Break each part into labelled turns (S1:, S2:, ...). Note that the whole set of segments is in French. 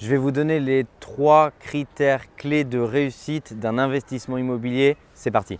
S1: Je vais vous donner les trois critères clés de réussite d'un investissement immobilier. C'est parti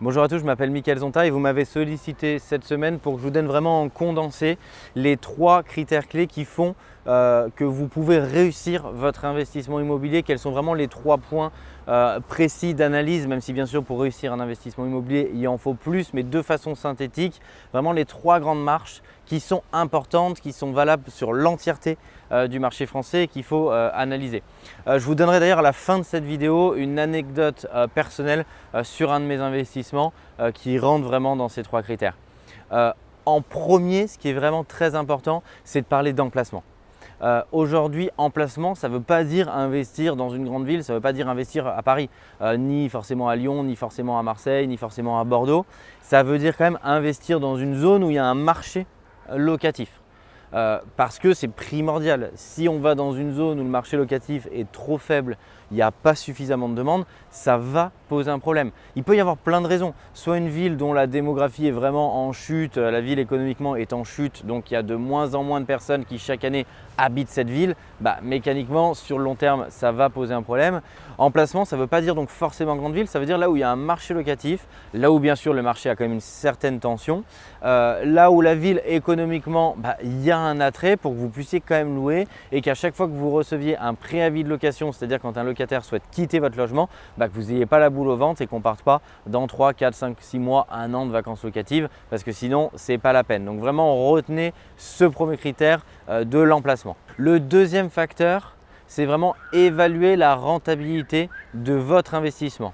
S1: Bonjour à tous, je m'appelle Mickaël Zonta et vous m'avez sollicité cette semaine pour que je vous donne vraiment en condensé les trois critères clés qui font euh, que vous pouvez réussir votre investissement immobilier. Quels sont vraiment les trois points euh, précis d'analyse, même si bien sûr pour réussir un investissement immobilier, il en faut plus, mais de façon synthétique, vraiment les trois grandes marches qui sont importantes, qui sont valables sur l'entièreté euh, du marché français et qu'il faut analyser. je vous donnerai d'ailleurs à la fin de cette vidéo une anecdote personnelle sur un de mes investissements qui rentre vraiment dans ces trois critères. en premier, ce qui est vraiment très important, c'est de parler d'emplacement. Euh, aujourd'hui, emplacement, ça ne veut pas dire investir dans une grande ville, ça ne veut pas dire investir à Paris, euh, ni forcément à Lyon, ni forcément à Marseille, ni forcément à Bordeaux. Ça veut dire quand même investir dans une zone où il y a un marché locatif. Euh, parce que c'est primordial. Si on va dans une zone où le marché locatif est trop faible, il n'y a pas suffisamment de demande, ça va poser un problème. Il peut y avoir plein de raisons. Soit une ville dont la démographie est vraiment en chute, la ville économiquement est en chute, donc il y a de moins en moins de personnes qui chaque année habitent cette ville. Bah, mécaniquement, sur le long terme, ça va poser un problème. Emplacement, ça ne veut pas dire donc forcément grande ville, ça veut dire là où il y a un marché locatif, là où bien sûr le marché a quand même une certaine tension, euh, là où la ville économiquement, bah, il y a un attrait pour que vous puissiez quand même louer et qu'à chaque fois que vous receviez un préavis de location, c'est-à-dire quand un locataire souhaite quitter votre logement, bah, que vous n'ayez pas la boule au ventre et qu'on ne parte pas dans 3, 4, 5, 6 mois, un an de vacances locatives parce que sinon, ce n'est pas la peine. Donc vraiment, retenez ce premier critère euh, de l'emplacement. Le deuxième facteur, c'est vraiment évaluer la rentabilité de votre investissement.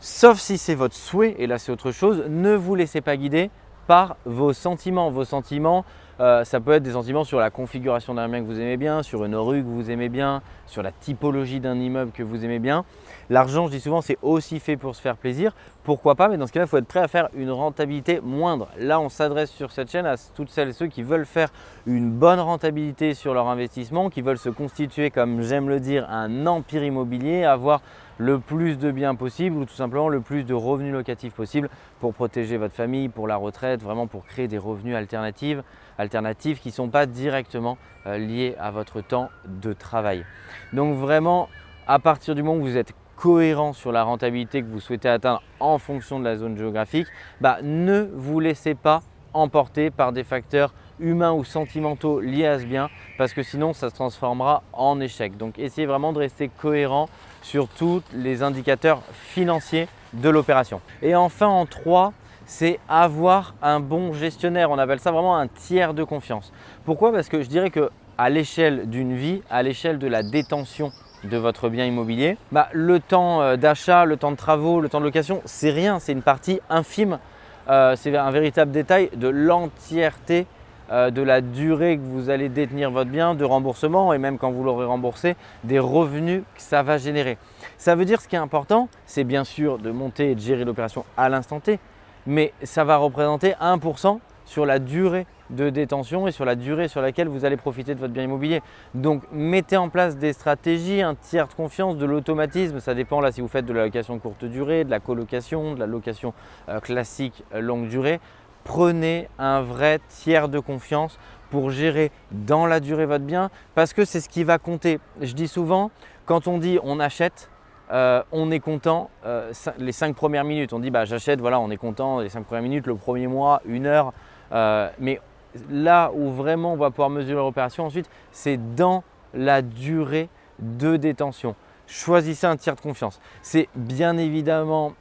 S1: Sauf si c'est votre souhait, et là c'est autre chose, ne vous laissez pas guider par vos sentiments. Vos sentiments, euh, ça peut être des sentiments sur la configuration d'un bien que vous aimez bien, sur une rue que vous aimez bien, sur la typologie d'un immeuble que vous aimez bien. L'argent, je dis souvent, c'est aussi fait pour se faire plaisir. Pourquoi pas? Mais dans ce cas-là, il faut être prêt à faire une rentabilité moindre. Là, on s'adresse sur cette chaîne à toutes celles et ceux qui veulent faire une bonne rentabilité sur leur investissement, qui veulent se constituer, comme j'aime le dire, un empire immobilier, avoir le plus de biens possible ou tout simplement le plus de revenus locatifs possible pour protéger votre famille, pour la retraite, vraiment pour créer des revenus alternatifs, alternatifs qui ne sont pas directement euh, liés à votre temps de travail. Donc vraiment, à partir du moment où vous êtes cohérent sur la rentabilité que vous souhaitez atteindre en fonction de la zone géographique, bah, ne vous laissez pas emporter par des facteurs humains ou sentimentaux liés à ce bien parce que sinon ça se transformera en échec. Donc essayez vraiment de rester cohérent sur tous les indicateurs financiers de l'opération. Et enfin en 3, c'est avoir un bon gestionnaire. On appelle ça vraiment un tiers de confiance. Pourquoi? Parce que je dirais que à l'échelle d'une vie, à l'échelle de la détention de votre bien immobilier, bah, le temps euh, d'achat, le temps de travaux, le temps de location, c'est rien, c'est une partie infime. Euh, c'est un véritable détail de l'entièreté euh, de la durée que vous allez détenir votre bien, de remboursement et même quand vous l'aurez remboursé, des revenus que ça va générer. Ça veut dire ce qui est important, c'est bien sûr de monter et de gérer l'opération à l'instant T, mais ça va représenter 1% sur la durée de détention et sur la durée sur laquelle vous allez profiter de votre bien immobilier. Donc mettez en place des stratégies, un tiers de confiance, de l'automatisme, ça dépend là si vous faites de la location courte durée, de la colocation, de la location euh, classique longue durée prenez un vrai tiers de confiance pour gérer dans la durée votre bien parce que c'est ce qui va compter. Je dis souvent, quand on dit on achète, euh, on est content euh, les cinq premières minutes. On dit bah, j'achète, voilà, on est content les cinq premières minutes, le premier mois, une heure. Euh, mais là où vraiment on va pouvoir mesurer l'opération ensuite, c'est dans la durée de détention. Choisissez un tiers de confiance. C'est bien évidemment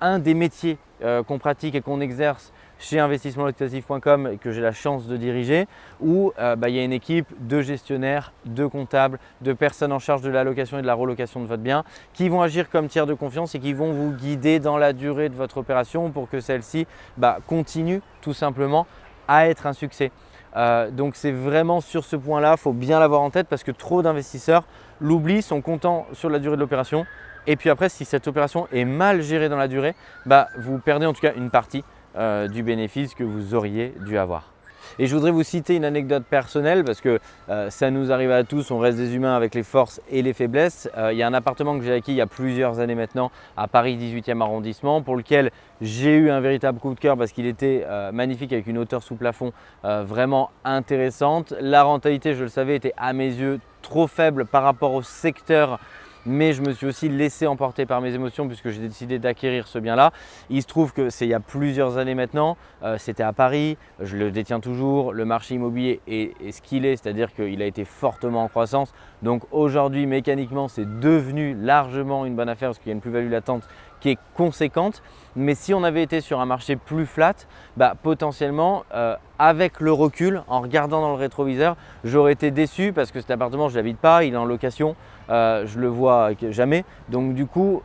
S1: un des métiers qu'on pratique et qu'on exerce chez investissementlocatif.com que j'ai la chance de diriger où euh, bah, il y a une équipe de gestionnaires, de comptables, de personnes en charge de la location et de la relocation de votre bien qui vont agir comme tiers de confiance et qui vont vous guider dans la durée de votre opération pour que celle-ci bah, continue tout simplement à être un succès. Euh, donc c'est vraiment sur ce point-là, il faut bien l'avoir en tête parce que trop d'investisseurs l'oublient, sont contents sur la durée de l'opération et puis après si cette opération est mal gérée dans la durée, bah, vous perdez en tout cas une partie euh, du bénéfice que vous auriez dû avoir. Et je voudrais vous citer une anecdote personnelle parce que euh, ça nous arrive à tous, on reste des humains avec les forces et les faiblesses. Euh, il y a un appartement que j'ai acquis il y a plusieurs années maintenant à Paris 18e arrondissement pour lequel j'ai eu un véritable coup de cœur parce qu'il était magnifique avec une hauteur sous plafond vraiment intéressante. La rentabilité, je le savais, était à mes yeux trop faible par rapport au secteur mais je me suis aussi laissé emporter par mes émotions puisque j'ai décidé d'acquérir ce bien-là. Il se trouve que c'est il y a plusieurs années maintenant, euh, c'était à Paris, je le détiens toujours, le marché immobilier est, ce qu'il est, c'est-à-dire qu'il a été fortement en croissance. Donc aujourd'hui, mécaniquement, c'est devenu largement une bonne affaire parce qu'il y a une plus-value latente qui est conséquente. Mais si on avait été sur un marché plus flat, bah, potentiellement, euh, avec le recul, en regardant dans le rétroviseur, j'aurais été déçu parce que cet appartement, je ne l'habite pas, il est en location, euh, je le vois jamais. Donc du coup,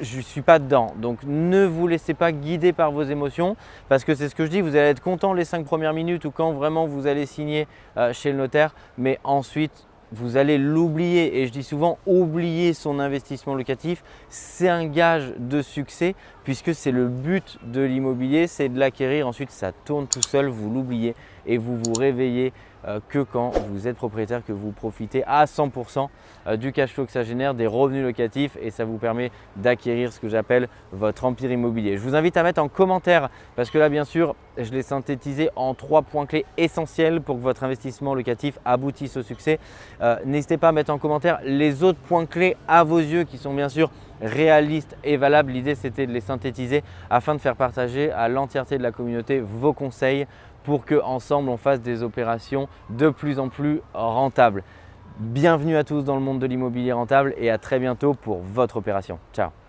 S1: je ne suis pas dedans. Donc ne vous laissez pas guider par vos émotions parce que c'est ce que je dis, vous allez être content les 5 premières minutes ou quand vraiment vous allez signer euh, chez le notaire, mais ensuite vous allez l'oublier et je dis souvent oublier son investissement locatif, c'est un gage de succès puisque c'est le but de l'immobilier, c'est de l'acquérir, ensuite ça tourne tout seul, vous l'oubliez et vous vous réveillez euh, que quand vous êtes propriétaire, que vous profitez à 100% euh, du cash flow que ça génère, des revenus locatifs et ça vous permet d'acquérir ce que j'appelle votre empire immobilier. Je vous invite à mettre en commentaire parce que là bien sûr je l'ai synthétisé en trois points clés essentiels pour que votre investissement locatif aboutisse au succès. Euh, n'hésitez pas à mettre en commentaire les autres points clés à vos yeux qui sont bien sûr réalistes et valables. L'idée c'était de les synthétiser afin de faire partager à l'entièreté de la communauté vos conseils pour qu'ensemble on fasse des opérations de plus en plus rentables. Bienvenue à tous dans le monde de l'immobilier rentable et à très bientôt pour votre opération. Ciao